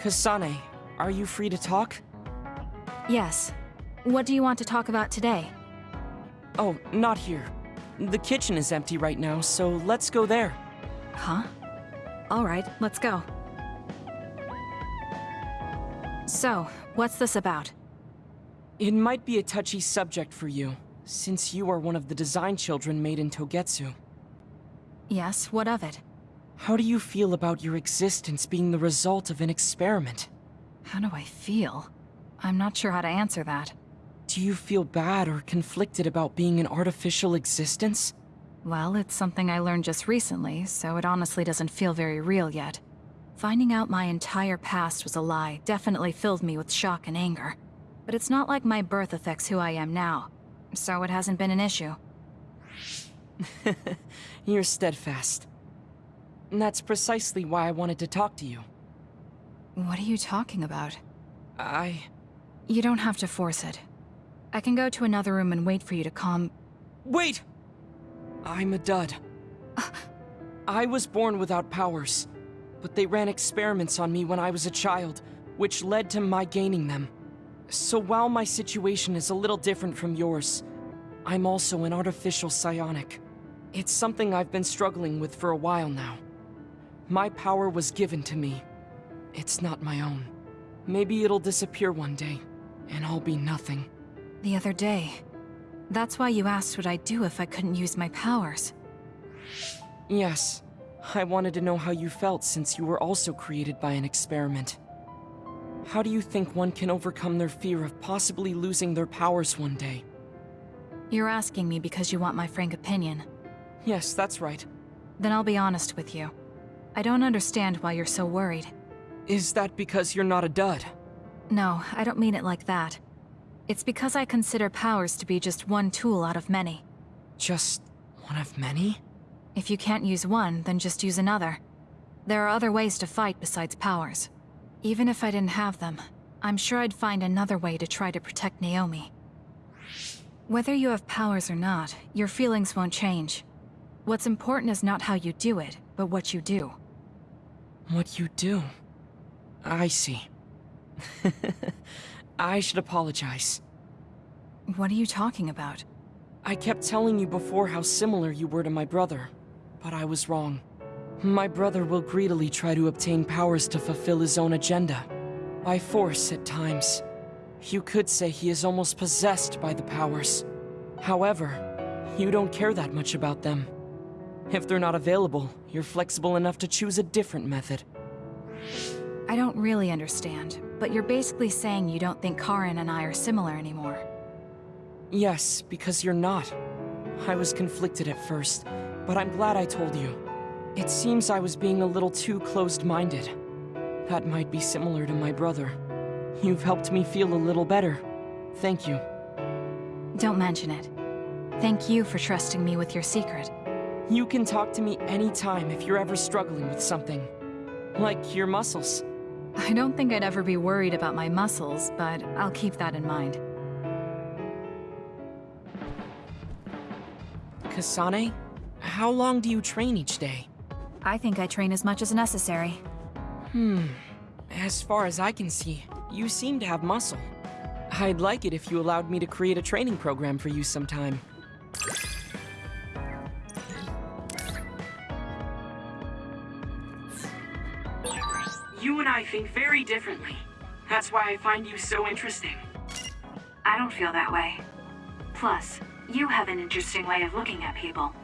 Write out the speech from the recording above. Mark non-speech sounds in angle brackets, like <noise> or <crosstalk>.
Kasane, are you free to talk? Yes. What do you want to talk about today? Oh, not here. The kitchen is empty right now, so let's go there. Huh? Alright, let's go. So, what's this about? It might be a touchy subject for you, since you are one of the design children made in Togetsu. Yes, what of it? How do you feel about your existence being the result of an experiment? How do I feel? I'm not sure how to answer that. Do you feel bad or conflicted about being an artificial existence? Well, it's something I learned just recently, so it honestly doesn't feel very real yet. Finding out my entire past was a lie definitely filled me with shock and anger. But it's not like my birth affects who I am now, so it hasn't been an issue. <laughs> You're steadfast. And that's precisely why I wanted to talk to you. What are you talking about? I... You don't have to force it. I can go to another room and wait for you to calm... Wait! I'm a dud. <sighs> I was born without powers, but they ran experiments on me when I was a child, which led to my gaining them. So while my situation is a little different from yours, I'm also an artificial psionic. It's something I've been struggling with for a while now. My power was given to me. It's not my own. Maybe it'll disappear one day, and I'll be nothing. The other day. That's why you asked what I'd do if I couldn't use my powers. Yes. I wanted to know how you felt since you were also created by an experiment. How do you think one can overcome their fear of possibly losing their powers one day? You're asking me because you want my frank opinion. Yes, that's right. Then I'll be honest with you. I don't understand why you're so worried. Is that because you're not a dud? No, I don't mean it like that. It's because I consider powers to be just one tool out of many. Just one of many? If you can't use one, then just use another. There are other ways to fight besides powers. Even if I didn't have them, I'm sure I'd find another way to try to protect Naomi. Whether you have powers or not, your feelings won't change. What's important is not how you do it, but what you do. What you do? I see. <laughs> I should apologize. What are you talking about? I kept telling you before how similar you were to my brother, but I was wrong. My brother will greedily try to obtain powers to fulfill his own agenda. By force at times. You could say he is almost possessed by the powers. However, you don't care that much about them. If they're not available, you're flexible enough to choose a different method. I don't really understand, but you're basically saying you don't think Karen and I are similar anymore. Yes, because you're not. I was conflicted at first, but I'm glad I told you. It seems I was being a little too closed-minded. That might be similar to my brother. You've helped me feel a little better. Thank you. Don't mention it. Thank you for trusting me with your secret. You can talk to me anytime if you're ever struggling with something. Like your muscles. I don't think I'd ever be worried about my muscles, but I'll keep that in mind. Kasane, how long do you train each day? I think I train as much as necessary. Hmm. As far as I can see, you seem to have muscle. I'd like it if you allowed me to create a training program for you sometime. You and I think very differently. That's why I find you so interesting. I don't feel that way. Plus, you have an interesting way of looking at people.